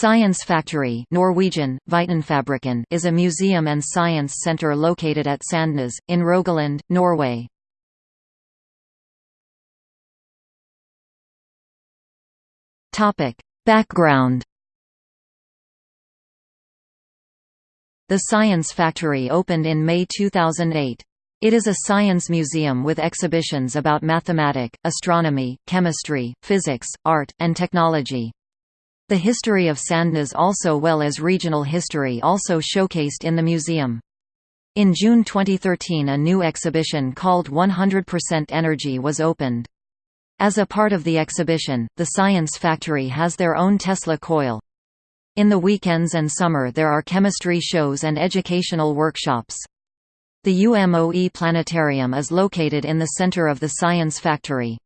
Science Factory Norwegian, is a museum and science center located at Sandnes, in Rogaland, Norway. Background The Science Factory opened in May 2008. It is a science museum with exhibitions about mathematics, astronomy, chemistry, physics, art, and technology. The history of Sandnes also well as regional history also showcased in the museum. In June 2013 a new exhibition called 100% Energy was opened. As a part of the exhibition, the Science Factory has their own Tesla coil. In the weekends and summer there are chemistry shows and educational workshops. The UMOE Planetarium is located in the center of the Science Factory.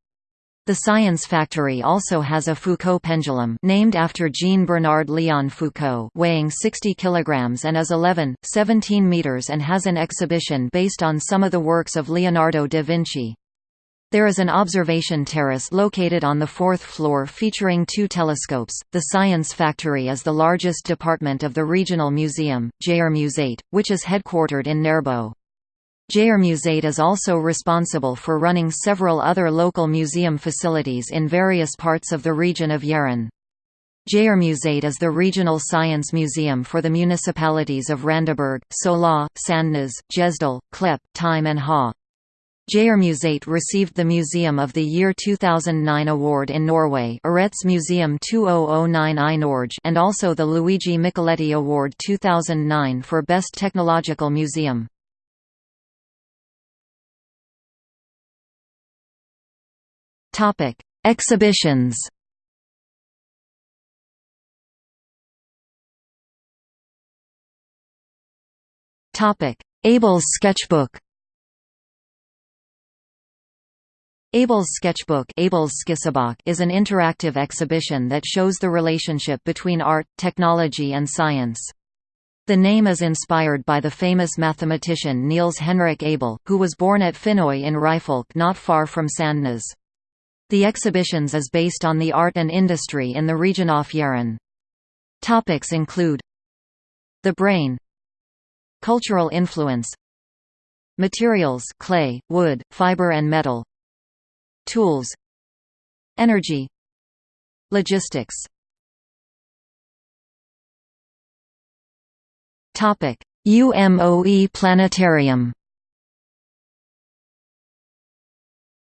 The Science Factory also has a Foucault pendulum named after Jean-Bernard Léon Foucault weighing 60 kg and is 11, 17 meters and has an exhibition based on some of the works of Leonardo da Vinci. There is an observation terrace located on the fourth floor featuring two telescopes. The Science Factory is the largest department of the regional museum, Jægermuseet, which is headquartered in Nærbo. Jægermuseet is also responsible for running several other local museum facilities in various parts of the region of Jæren. Jægermuseet is the regional science museum for the municipalities of Randaberg, Sola, Sandnes, Gjesdal, Klepp, Time and Ha. Jægermuseet received the Museum of the Year 2009 award in Norway Årets Museum 2009 i Norge and also the Luigi Micheletti Award 2009 for Best Technological Museum. Topic: Exhibitions. Topic: Abel's sketchbook. Abel's sketchbook Abel's is an interactive exhibition that shows the relationship between art, technology and science. The name is inspired by the famous mathematician Niels Henrik Abel, who was born at Finnøy in Ryfylke not far from Sandnes. The exhibitions is based on the art and industry in the region of Jæren. Topics include The brain. Cultural influence. Materials clay, wood, fiber and metal. Tools. Energy. Logistics. UMOE Planetarium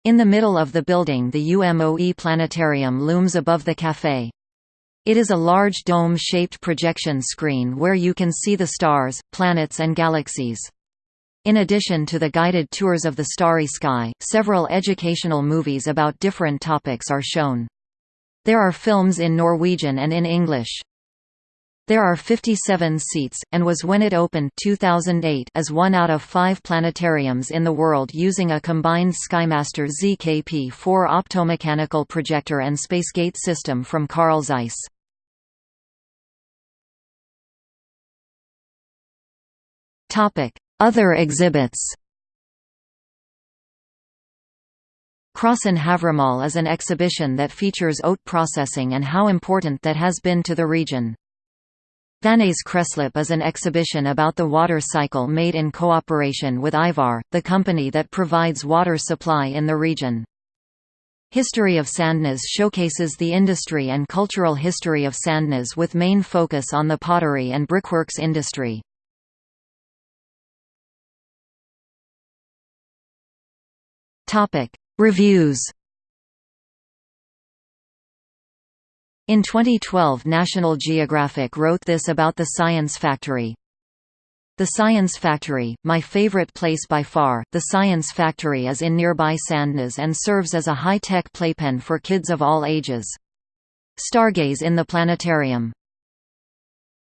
In the middle of the building the UMOE Planetarium looms above the café. It is a large dome-shaped projection screen where you can see the stars, planets and galaxies. In addition to the guided tours of the starry sky, several educational movies about different topics are shown. There are films in Norwegian and in English. There are 57 seats, and was when it opened 2008 as one out of five planetariums in the world using a combined SkyMaster ZKP-4 optomechanical projector and SpaceGate system from Carl Zeiss. Other exhibits Krossen Havremal is an exhibition that features oat processing and how important that has been to the region. Vannes Kretsløp is an exhibition about the water cycle made in cooperation with Ivar, the company that provides water supply in the region. History of Sandnes showcases the industry and cultural history of Sandnes with main focus on the pottery and brickworks industry. Reviews In 2012 National Geographic wrote this about the Science Factory. The Science Factory, my favorite place by far, the Science Factory is in nearby Sandnes and serves as a high-tech playpen for kids of all ages. Stargaze in the planetarium